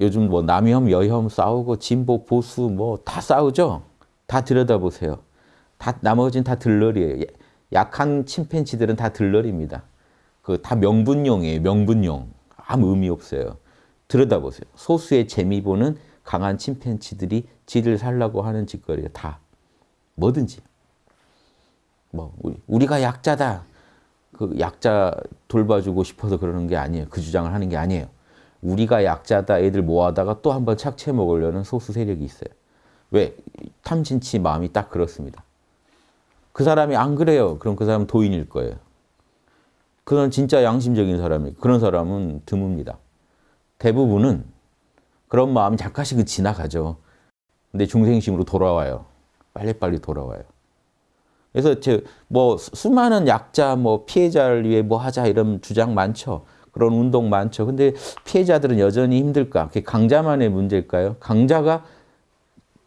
요즘 뭐 남혐, 여혐 싸우고 진보, 보수 뭐 다 싸우죠? 다 들여다보세요. 다 나머지는 다 들러리예요. 약한 침팬지들은 다 들러리입니다. 그 다 명분용이에요. 명분용. 아무 의미 없어요. 들여다보세요. 소수의 재미 보는 강한 침팬지들이 지를 살라고 하는 짓거리예요. 다. 뭐든지. 뭐 우리, 가 약자다. 그 약자 돌봐주고 싶어서 그러는 게 아니에요. 그 주장을 하는 게 아니에요. 우리가 약자다 애들 모아다가 또 한 번 착취해 먹으려는 소수 세력이 있어요. 왜? 탐진치 마음이 딱 그렇습니다. 그 사람이 안 그래요. 그럼 그 사람은 도인일 거예요. 그건 진짜 양심적인 사람이 그런 사람은 드뭅니다. 대부분은 그런 마음이 잠깐씩은 지나가죠. 근데 중생심으로 돌아와요. 빨리빨리 돌아와요. 그래서 뭐 수많은 약자, 뭐 피해자를 위해 뭐 하자 이런 주장 많죠. 그런 운동 많죠. 근데 피해자들은 여전히 힘들까? 그게 강자만의 문제일까요? 강자가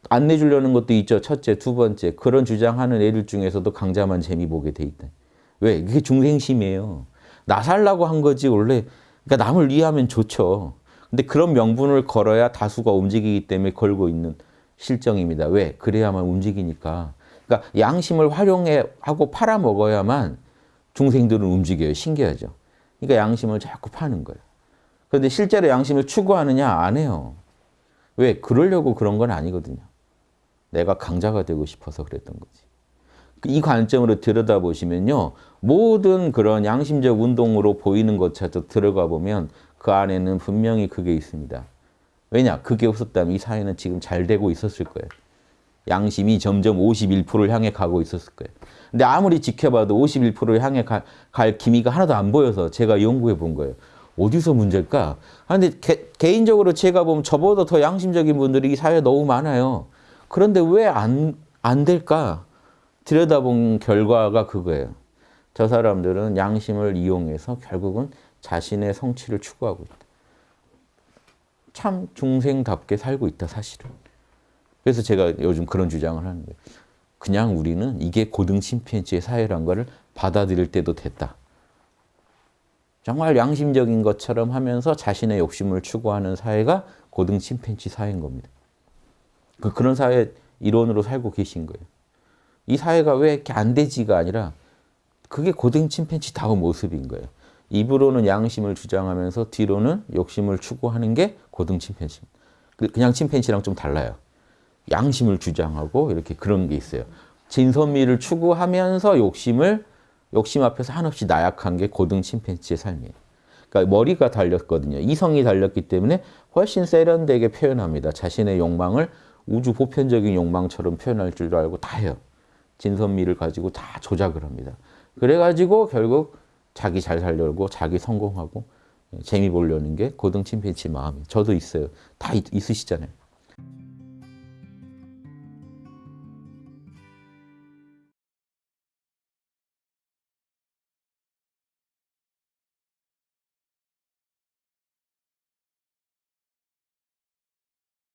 안 내주려는 것도 있죠. 첫째, 두 번째. 그런 주장하는 애들 중에서도 강자만 재미 보게 돼 있다. 왜? 그게 중생심이에요. 나 살라고 한 거지 원래. 그러니까 남을 이해하면 좋죠. 근데 그런 명분을 걸어야 다수가 움직이기 때문에 걸고 있는 실정입니다. 왜? 그래야만 움직이니까. 그러니까 양심을 활용해 하고 팔아먹어야만 중생들은 움직여요. 신기하죠. 그러니까 양심을 자꾸 파는 거예요. 그런데 실제로 양심을 추구하느냐? 안 해요. 왜? 그러려고 그런 건 아니거든요. 내가 강자가 되고 싶어서 그랬던 거지. 이 관점으로 들여다보시면요. 모든 그런 양심적 운동으로 보이는 것처럼 들어가 보면 그 안에는 분명히 그게 있습니다. 왜냐? 그게 없었다면 이 사회는 지금 잘 되고 있었을 거예요. 양심이 점점 51%를 향해 가고 있었을 거예요. 근데 아무리 지켜봐도 51%를 향해 가, 갈 기미가 하나도 안 보여서 제가 연구해 본 거예요. 어디서 문제일까? 아, 근데 개, 개인적으로 제가 보면 저보다 더 양심적인 분들이 이 사회에 너무 많아요. 그런데 왜 안 안 될까? 들여다본 결과가 그거예요. 저 사람들은 양심을 이용해서 결국은 자신의 성취를 추구하고 있다. 참 중생답게 살고 있다, 사실은. 그래서 제가 요즘 그런 주장을 하는 거예요. 그냥 우리는 이게 고등 침팬지의 사회란 거를 받아들일 때도 됐다. 정말 양심적인 것처럼 하면서 자신의 욕심을 추구하는 사회가 고등 침팬지 사회인 겁니다. 그 그런 사회 이론으로 살고 계신 거예요. 이 사회가 왜 이렇게 안 되지가 아니라 그게 고등 침팬지다운 모습인 거예요. 입으로는 양심을 주장하면서 뒤로는 욕심을 추구하는 게 고등 침팬지. 그냥 침팬지랑 좀 달라요. 양심을 주장하고 이렇게 그런 게 있어요. 진선미를 추구하면서 욕심을 욕심 앞에서 한없이 나약한 게 고등 침팬지의 삶이에요. 그러니까 머리가 달렸거든요. 이성이 달렸기 때문에 훨씬 세련되게 표현합니다. 자신의 욕망을 우주 보편적인 욕망처럼 표현할 줄 알고 다 해요. 진선미를 가지고 다 조작을 합니다. 그래가지고 결국 자기 잘 살려고 자기 성공하고 재미 보려는 게 고등 침팬지 마음이에요. 저도 있어요. 다 있, 있으시잖아요.